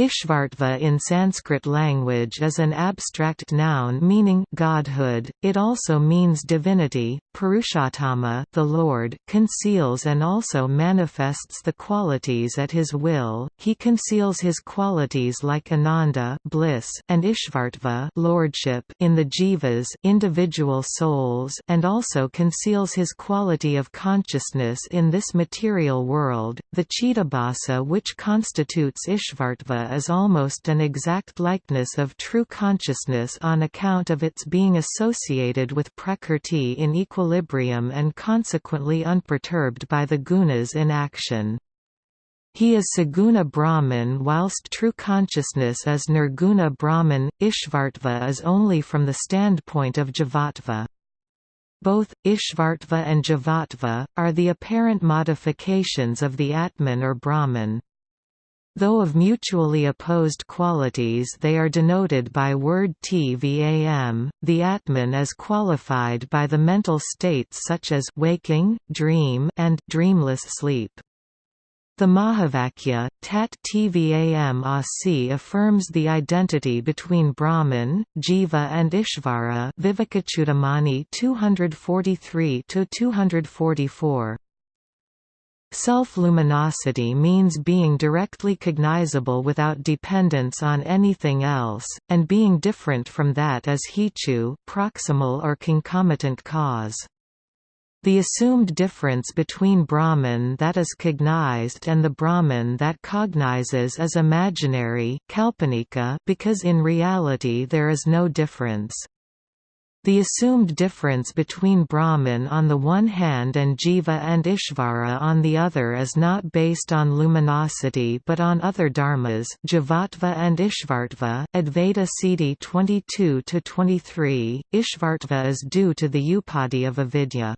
Ishvartva in Sanskrit language is an abstract noun meaning godhood. It also means divinity. Purushottama, the Lord, conceals and also manifests the qualities at his will. He conceals his qualities like Ananda, bliss, and Ishvartva, lordship in the jivas, individual souls, and also conceals his quality of consciousness in this material world. The Chittabhasa which constitutes Ishvartva is almost an exact likeness of true consciousness on account of its being associated with prakrti in equilibrium and consequently unperturbed by the gunas in action. He is Saguna Brahman whilst true consciousness is Nirguna Brahman. Ishvartva is only from the standpoint of Jivatva. Both, Ishvartva and Jivatva, are the apparent modifications of the Atman or Brahman. Though of mutually opposed qualities they are denoted by word tvam, the Atman is qualified by the mental states such as waking, dream, and dreamless sleep. The Mahavakya, Tat Tvam Asi affirms the identity between Brahman, Jiva and Ishvara Vivekachudamani 243–244. Self-luminosity means being directly cognizable without dependence on anything else, and being different from that as hetu proximal or concomitant cause. The assumed difference between Brahman that is cognized and the Brahman that cognizes is imaginary because in reality there is no difference. The assumed difference between Brahman on the one hand and Jiva and Ishvara on the other is not based on luminosity but on other dharmas Jivatva and Ishvartva, Advaita Siddhi 22–23, Ishvartva is due to the upadhi of avidya.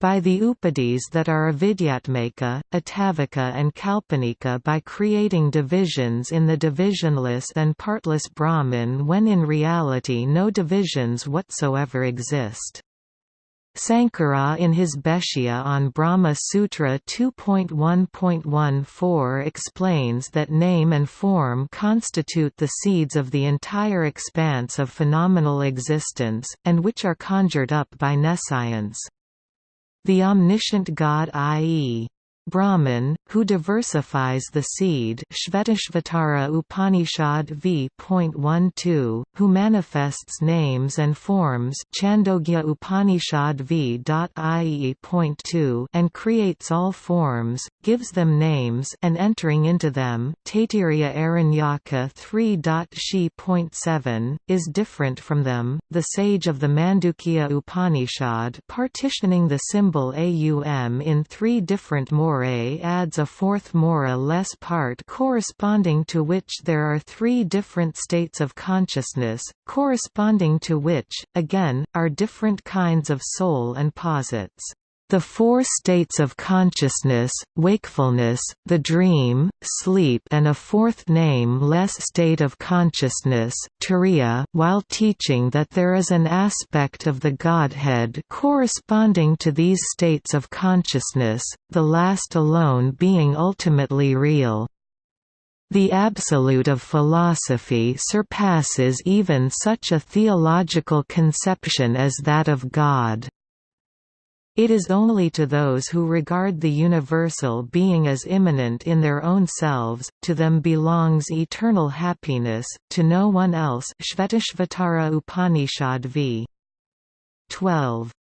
By the upadhis that are avidyatmaka, atavika and kalpanika by creating divisions in the divisionless and partless Brahman when in reality no divisions whatsoever exist. Sankara in his Bhashya on Brahma Sutra 2.1.14 explains that name and form constitute the seeds of the entire expanse of phenomenal existence, and which are conjured up by nescience. The omniscient God i.e. Brahman, who diversifies the seed Shvetashvatara Upanishad v.12, who manifests names and forms Chandogya Upanishad v.ie.2 and creates all forms, gives them names and entering into them Taittiriya Aranyaka 3.she.7, is different from them. The sage of the Mandukya Upanishad partitioning the symbol Aum in three different more morae adds a fourth mora less part corresponding to which there are three different states of consciousness, corresponding to which, again, are different kinds of soul and posits. The four states of consciousness, wakefulness, the dream, sleep and a fourth name-less state of consciousness turiya, while teaching that there is an aspect of the Godhead corresponding to these states of consciousness, the last alone being ultimately real. The absolute of philosophy surpasses even such a theological conception as that of God. It is only to those who regard the universal being as immanent in their own selves, to them belongs eternal happiness, to no one else Shvetashvatara Upanishad v. 12.